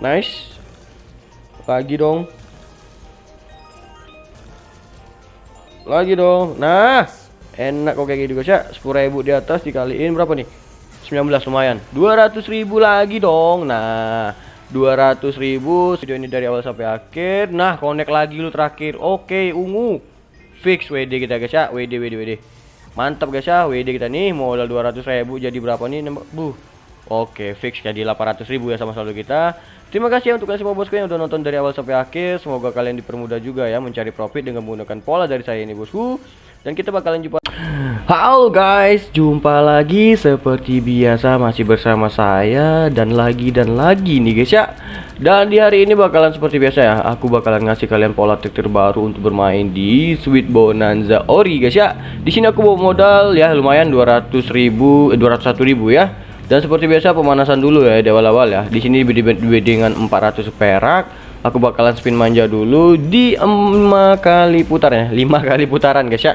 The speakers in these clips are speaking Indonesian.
Nice. Lagi dong. Lagi dong. Nah, enak kok kayak gitu guys ya. 10.000 di atas dikaliin berapa nih? 19 lumayan. 200.000 lagi dong. Nah, 200.000 video ini dari awal sampai akhir. Nah, connect lagi lu terakhir. Oke, ungu. Fix WD kita guys ya. WD WD WD. Mantap guys ya. WD kita nih modal 200.000 jadi berapa nih? Buh. Oke, fix jadi 800.000 ya sama saldo kita. Terima kasih ya untuk kalian semua bosku yang udah nonton dari awal sampai akhir. Semoga kalian dipermudah juga ya mencari profit dengan menggunakan pola dari saya ini bosku. Dan kita bakalan jumpa Halo guys, jumpa lagi seperti biasa masih bersama saya dan lagi dan lagi nih guys ya. Dan di hari ini bakalan seperti biasa ya, aku bakalan ngasih kalian pola trik terbaru untuk bermain di Sweet Bonanza Ori guys ya. Di sini aku bawa modal ya lumayan 200.000 eh, 201.000 ya. Dan seperti biasa pemanasan dulu ya di awal-awal ya. Di sini dengan 400 perak. Aku bakalan spin manja dulu di 5 kali putaran ya. 5 kali putaran guys ya.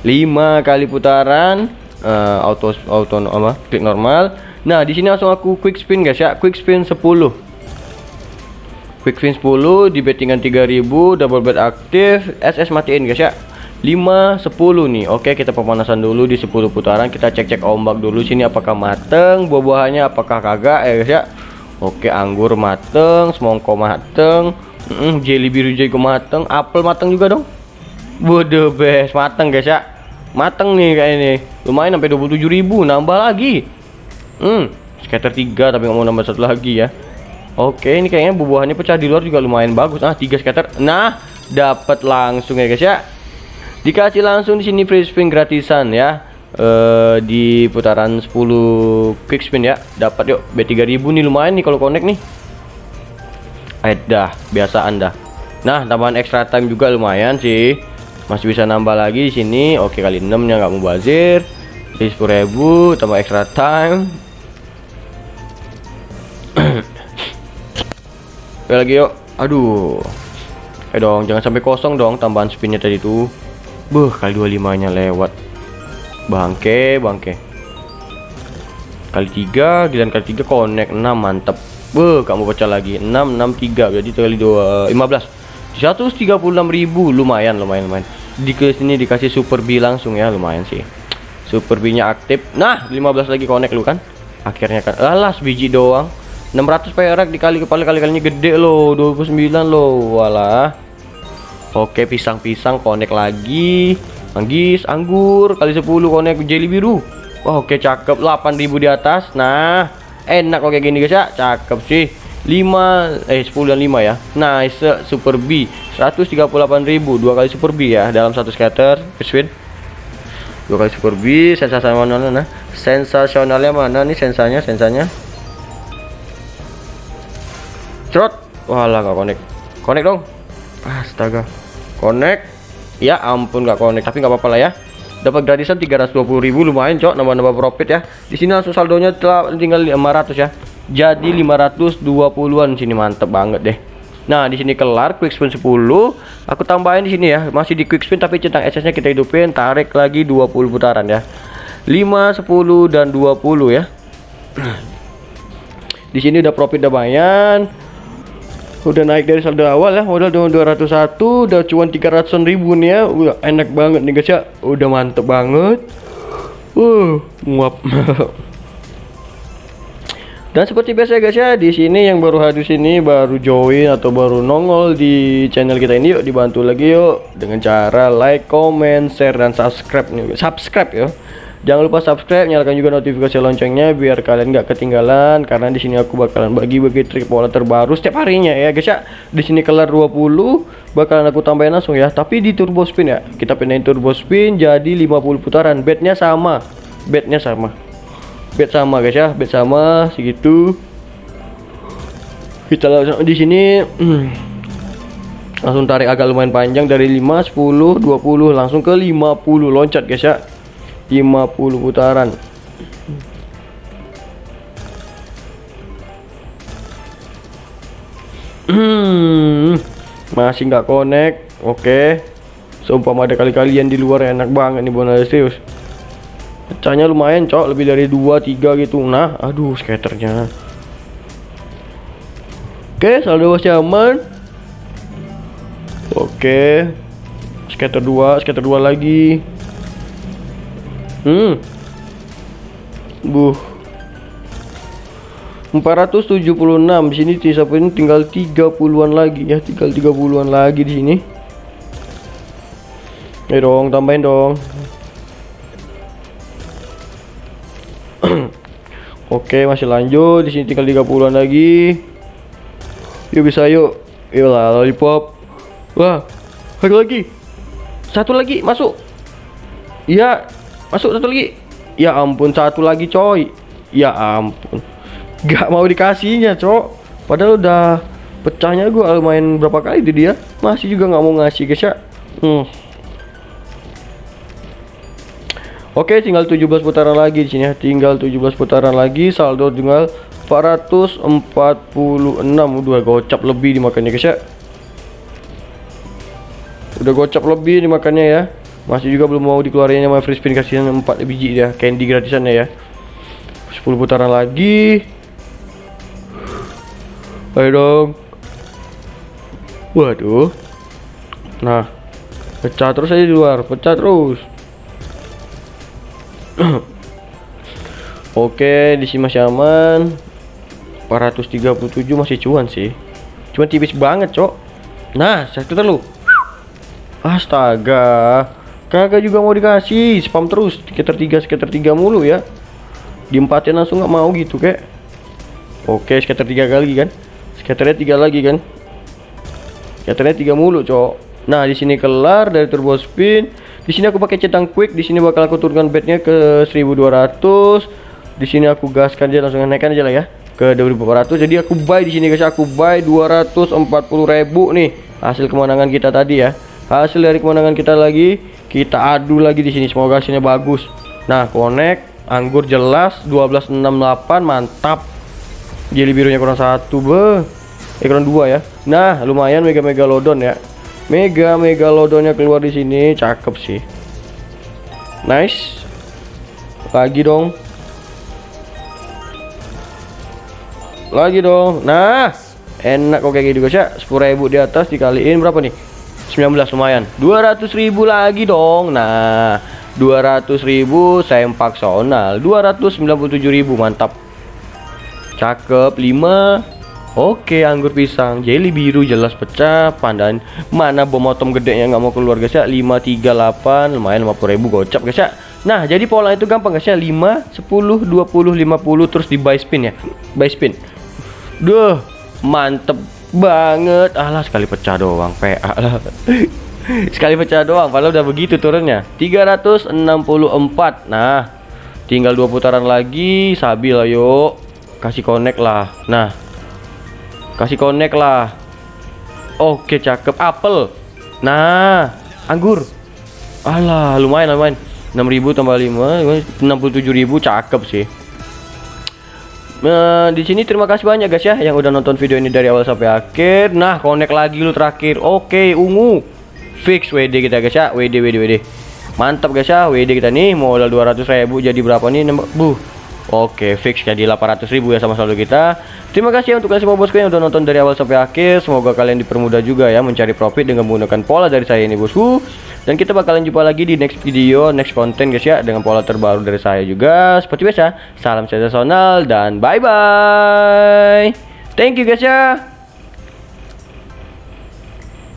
5 kali putaran uh, auto auto apa? Klik normal. Nah, di sini langsung aku quick spin guys ya. Quick spin 10. Quick spin 10 di bettingan 3000 double bet aktif SS matiin guys ya 5 10 nih. Oke kita pemanasan dulu di 10 putaran. Kita cek-cek ombak dulu. Sini apakah mateng? Buah-buahannya apakah kagak? Ya guys ya. Oke anggur mateng semongko mateng. Mm, jelly biru jago mateng. Apel mateng juga dong. Bodoh best mateng guys ya. Mateng nih kayak ini lumayan sampai 27.000 nambah lagi. Hmm skater 3 tapi nggak mau nambah satu lagi ya. Oke ini kayaknya buah-buahannya pecah di luar juga lumayan bagus. Ah tiga skater nah dapat langsung ya guys ya dikasih langsung di sini free spin gratisan ya. Uh, di putaran 10 quick spin ya. Dapat yuk B3000 nih lumayan nih kalau connect nih. Eh dah. Biasa anda nah tambahan extra time juga lumayan sih. Masih bisa nambah lagi di sini. Oke kali 6 nya nggak mau bazir di 10.000 tambah extra time. Lagi yuk. Aduh. Eh dong jangan sampai kosong dong tambahan spinnya tadi tuh Buh, kali 25 nya lewat. Bangke, bangke. Kali 3, giliran kali 3 connect 6, mantep. Buh, kamu pecah lagi. 6 6 3 jadi kali 2 15. 136.000 lumayan, lumayan, lumayan. Di sini dikasih super B langsung ya, lumayan sih. Super B-nya aktif. Nah, 15 lagi connect lu kan. Akhirnya kan. Alas biji doang. 600 perak dikali kepala kali-kalinya gede loh, 29 loh. Walah. Oke pisang-pisang konek lagi. Manggis anggur kali 10 konek jelly biru. Oke cakep. 8000 di atas. Nah enak oke gini guys ya. Cakep sih. 5 eh 10 dan 5 ya. Nice super B. 138.000 dua kali super B ya dalam satu scatter. Spin dua kali super B sensasional mana? Nah sensasionalnya mana nih? Sensanya sensanya. Cerot walah gak connect connect dong astaga. Connect? Ya ampun nggak connect tapi nggak apa-apa lah ya. Dapat gratisan 320.000 lumayan cok nambah-nambah profit ya. Di sini langsung saldonya telah tinggal 500 ya. Jadi 520-an sini mantep banget deh. Nah di sini kelar quick spin 10 aku tambahin di sini ya masih di quick spin tapi centang SS nya kita hidupin tarik lagi 20 putaran ya. 5 10 dan 20 ya. Di sini udah profit udah lumayan udah naik dari saldo awal ya modal 201 udah cuma 300 ribu nih ya. Udah enak banget nih guys ya. Udah mantep banget. Uh nguap. Dan seperti biasa guys ya di sini yang baru hadir sini baru join atau baru nongol di channel kita ini yuk dibantu lagi yuk. Dengan cara like comment share dan subscribe nih. Subscribe ya Jangan lupa subscribe, nyalakan juga notifikasi loncengnya biar kalian nggak ketinggalan karena di sini aku bakalan bagi-bagi trik pola terbaru setiap harinya ya guys ya. Di sini kelar 20 bakalan aku tambahin langsung ya, tapi di turbo spin ya. Kita pindahin turbo spin jadi 50 putaran. Bednya sama. Bednya sama. Bet sama guys ya, bet sama segitu. Kita langsung di sini langsung tarik agak lumayan panjang dari 5 10 20 langsung ke 50 loncat guys ya 50 putaran hmm, masih nggak connect oke okay. seumpama ada kali kalian di luar enak banget nih bonus serius pecahnya lumayan cok lebih dari 2 3 gitu nah aduh skaternya Oke, saldo masih aman. Oke. Scatter 2, scatter 2 lagi. Hmm. Buh. 476 di sini sisa ini tinggal 30-an lagi ya, tinggal 30-an lagi di sini. Ayo dong, tambahin dong. Oke, masih lanjut. Di sini tinggal 30-an lagi. Yuk bisa yuk. Iyalah lollipop. Wah, satu lagi. Satu lagi masuk. Iya, masuk satu lagi. Ya ampun, satu lagi coy. Ya ampun. Gak mau dikasihnya, cok. Padahal udah pecahnya gua main berapa kali itu dia. Masih juga nggak mau ngasih, guys ya. Hmm. Oke, tinggal 17 putaran lagi di sini ya. Tinggal 17 putaran lagi, saldo tinggal 446. Udah gocap lebih dimakannya, guys ya. Udah gocap lebih dimakannya ya. Masih juga belum mau dikeluarin sama free spin kasihan 4 biji ya, candy gratisannya ya. 10 putaran lagi. Ayo dong. Waduh. Nah, pecah terus aja di luar, pecah terus. Oke, di sini masih aman. 437 masih cuan sih. Cuma tipis banget, Cok. Nah, satu terlalu. Astaga. Kagak juga mau dikasih, spam terus. Sekitar 3, sekitar 3 mulu ya. Diempatin langsung nggak mau gitu, kayak. Oke, sekitar 3 kali kan. Skaternya 3 lagi kan. Skaternya 3 mulu, Cok. Nah, di sini kelar dari turbo spin di sini aku pakai centang quick, di sini bakal aku turunkan bednya ke 1200. Di sini aku gaskan aja langsung naikkan aja lah ya ke 2400. Jadi aku buy di sini guys, aku buy 240.000 nih hasil kemenangan kita tadi ya. Hasil dari kemenangan kita lagi, kita adu lagi di sini. Semoga hasilnya bagus. Nah, connect anggur jelas 1268 mantap. Jelly birunya kurang satu be. Eh kurang dua ya. Nah, lumayan mega megalodon ya. Mega Megalodonnya keluar di sini, cakep sih. Nice. Lagi dong. Lagi dong. Nah, enak kok kayak gitu guys ya. 10.000 di atas dikaliin berapa nih? 19 lumayan. 200.000 lagi dong. Nah, 200.000 sempak sonal. 297.000 mantap. Cakep 5 Oke anggur pisang. Jelly biru jelas pecah pandan. Mana bom atom gede yang nggak mau keluar guys ya? 538 lumayan 50 ribu gocap guys ya? Nah jadi pola itu gampang guys ya? 5 10 20 50 terus di buy spin ya? Buy spin. Duh mantep banget alah sekali pecah doang PA lah sekali pecah doang padahal udah begitu turunnya 364 nah tinggal dua putaran lagi sabil ayo kasih connect lah nah Kasih connect lah. Oke, cakep. Apel. Nah, anggur. Alah, lumayan lumayan. 6000 tambah 5, 67000 cakep sih. Nah, di sini terima kasih banyak guys ya yang udah nonton video ini dari awal sampai akhir. Nah, connect lagi lu terakhir. Oke, ungu. Fix WD kita guys ya. WD WD WD. Mantap guys ya. WD kita nih modal 200.000 jadi berapa nih? Buh. Oke, fix jadi 800.000 ya sama saldo kita. Terima kasih ya untuk kalian semua bosku yang udah nonton dari awal sampai akhir. Semoga kalian dipermudah juga ya mencari profit dengan menggunakan pola dari saya ini bosku. Dan kita bakalan jumpa lagi di next video, next konten guys ya dengan pola terbaru dari saya juga. Seperti biasa, salam sensasional dan bye bye. Thank you guys ya.